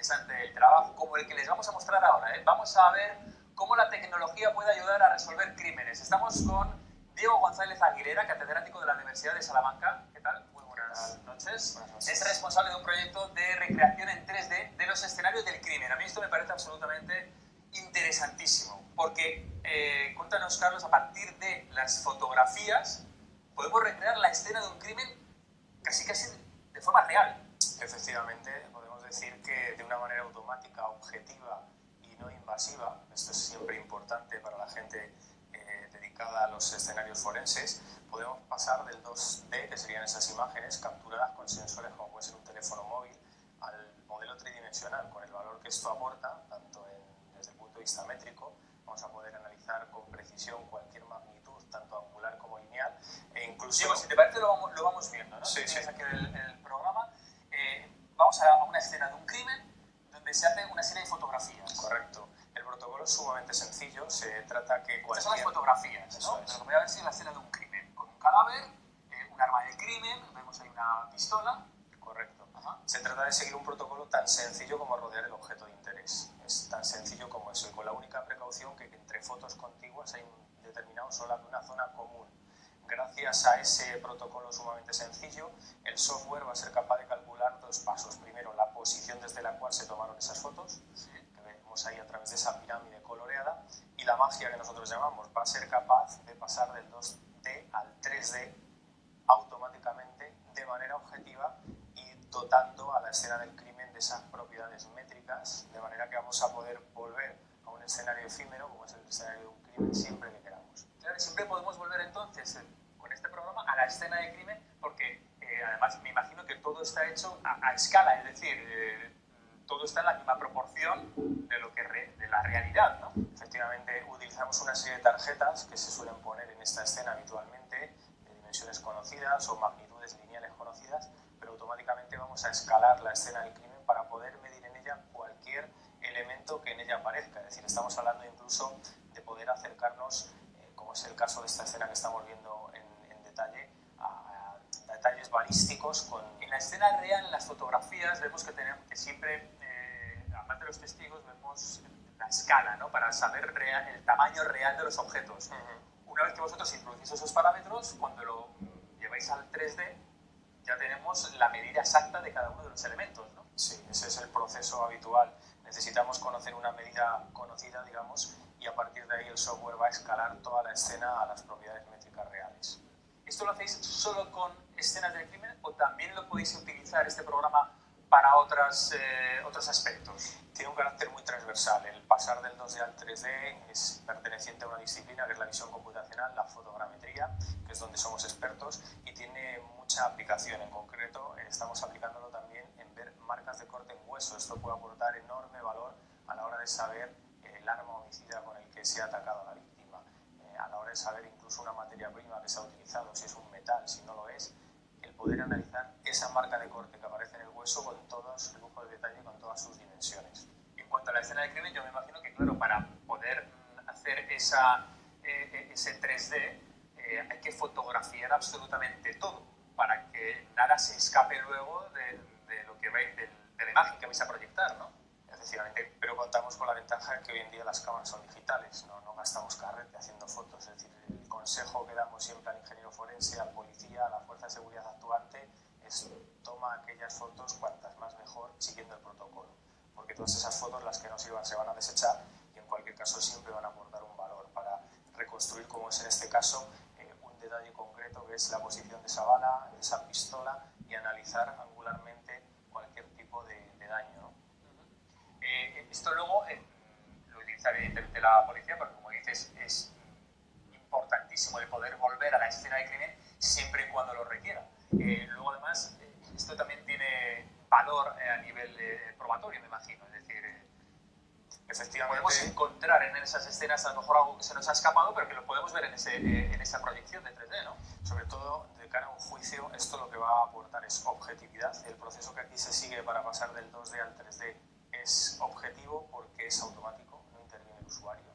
interesante el trabajo, como el que les vamos a mostrar ahora. ¿eh? Vamos a ver cómo la tecnología puede ayudar a resolver crímenes. Estamos con Diego González Aguilera, catedrático de la Universidad de Salamanca. ¿Qué tal? Muy buenas noches. Buenas noches. Es responsable de un proyecto de recreación en 3D de los escenarios del crimen. A mí esto me parece absolutamente interesantísimo, porque eh, cuéntanos, Carlos, a partir de las fotografías podemos recrear la escena de un crimen casi casi de forma real. Efectivamente, podemos decir que de una manera automática, objetiva y no invasiva, esto es siempre importante para la gente eh, dedicada a los escenarios forenses, podemos pasar del 2D, que serían esas imágenes capturadas con sensores como puede ser un teléfono móvil, al modelo tridimensional, con el valor que esto aporta, tanto desde el punto de vista métrico, vamos a poder analizar con precisión cualquier magnitud, tanto angular como lineal, e incluso... si te parece lo vamos, lo vamos viendo, ¿no? Sí, sí. el, el vamos a una escena de un crimen donde se hace una serie de fotografías. Correcto. El protocolo es sumamente sencillo, se trata que cualquier... Estas son las fotografías, ¿no? Pero voy a ver si es la escena de un crimen. Con un cadáver, eh, un arma de crimen, vemos ahí una pistola. Correcto. Se trata de seguir un protocolo tan sencillo como rodear el objeto de interés. Es tan sencillo como eso, y con la única precaución que entre fotos contiguas hay un determinado sola una zona común. Gracias a ese protocolo sumamente sencillo, el software va a ser capaz de calcular dos pasos. Primero, la posición desde la cual se tomaron esas fotos, que vemos ahí a través de esa pirámide coloreada, y la magia que nosotros llamamos va a ser capaz de pasar del 2D al 3D automáticamente de manera objetiva y dotando a la escena del crimen de esas propiedades métricas, de manera que vamos a poder volver a un escenario efímero, como es el escenario de un crimen, siempre que queramos. Claro, siempre podemos volver entonces eh, con este programa a la escena de crimen, porque además me imagino que todo está hecho a, a escala, es decir, eh, todo está en la misma proporción de, lo que re, de la realidad, ¿no? Efectivamente, utilizamos una serie de tarjetas que se suelen poner en esta escena habitualmente, de dimensiones conocidas o magnitudes lineales conocidas, pero automáticamente vamos a escalar la escena del crimen para poder medir en ella cualquier elemento que en ella aparezca. Es decir, estamos hablando incluso de poder acercarnos, eh, como es el caso de esta escena que estamos viendo en, en detalle, detalles balísticos con... En la escena real, en las fotografías, vemos que, tenemos, que siempre, eh, aparte de los testigos, vemos la escala, ¿no? Para saber real, el tamaño real de los objetos. Uh -huh. Una vez que vosotros introducís esos parámetros, cuando lo lleváis al 3D, ya tenemos la medida exacta de cada uno de los elementos, ¿no? Sí, ese es el proceso habitual. Necesitamos conocer una medida conocida, digamos, y a partir de ahí el software va a escalar toda la escena a las propiedades métricas reales. ¿Esto lo hacéis solo con escenas del crimen o también lo podéis utilizar este programa para otras, eh, otros aspectos? Tiene un carácter muy transversal. El pasar del 2D al 3D es perteneciente a una disciplina que es la visión computacional, la fotogrametría, que es donde somos expertos, y tiene mucha aplicación. En concreto, estamos aplicándolo también en ver marcas de corte en hueso. Esto puede aportar enorme valor a la hora de saber el arma homicida con el que se ha atacado a la víctima, eh, a la hora de saber incluso una materia prima que se ha utilizado, si es un metal, si no lo es, poder analizar esa marca de corte que aparece en el hueso con todo su lujo de detalle, con todas sus dimensiones. En cuanto a la escena de crimen, yo me imagino que, claro, para poder hacer esa, eh, ese 3D eh, hay que fotografiar absolutamente todo para que nada se escape luego de, de lo que veis, de, de, la imagen que vais a proyectar. Efectivamente, pero contamos con la ventaja de que hoy en día las cámaras son digitales, no, gastamos carrete haciendo fotos, es decir, el consejo que damos siempre al ingeniero forense, al policía, a la fuerza de seguridad actuante, es toma aquellas fotos cuantas más mejor siguiendo el protocolo, porque todas esas fotos las que no sirvan se van a desechar y en cualquier caso siempre van a aportar un valor para reconstruir, como es en este caso, eh, un detalle concreto que es la posición de esa bala, de esa pistola y analizar angularmente cualquier tipo de, daño. Eh, esto luego eh, lo utiliza evidentemente la policía, pero como dices, es importantísimo el poder volver a la escena de crimen siempre y cuando lo requiera. Eh, luego, además, eh, esto también tiene valor eh, a nivel probatorio, me imagino. Es decir, efectivamente podemos encontrar en esas escenas a lo mejor algo que se nos ha escapado, pero que lo podemos ver en, ese, en esa proyección de 3D, ¿no? Sobre todo, de cara a un juicio, esto lo que va a aportar es objetividad. El proceso que aquí se sigue para pasar del 2D al 3D es objetivo porque es automático, no interviene el usuario.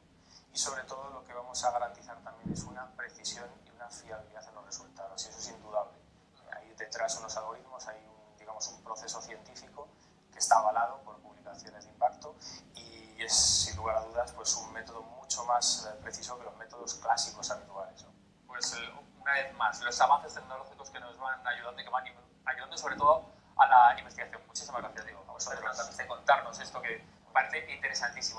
Y sobre todo lo que vamos a garantizar también es una precisión y una fiabilidad en los resultados, y eso es indudable. Hay detrás unos algoritmos, hay un, digamos, un proceso científico que está avalado por publicaciones es un método mucho más eh, preciso que los métodos clásicos habituales. ¿no? Pues una vez más, los avances tecnológicos que nos van ayudando y que van ayudando sobre todo a la investigación. Muchísimas gracias, Diego, a vosotros de contarnos esto que parece interesantísimo.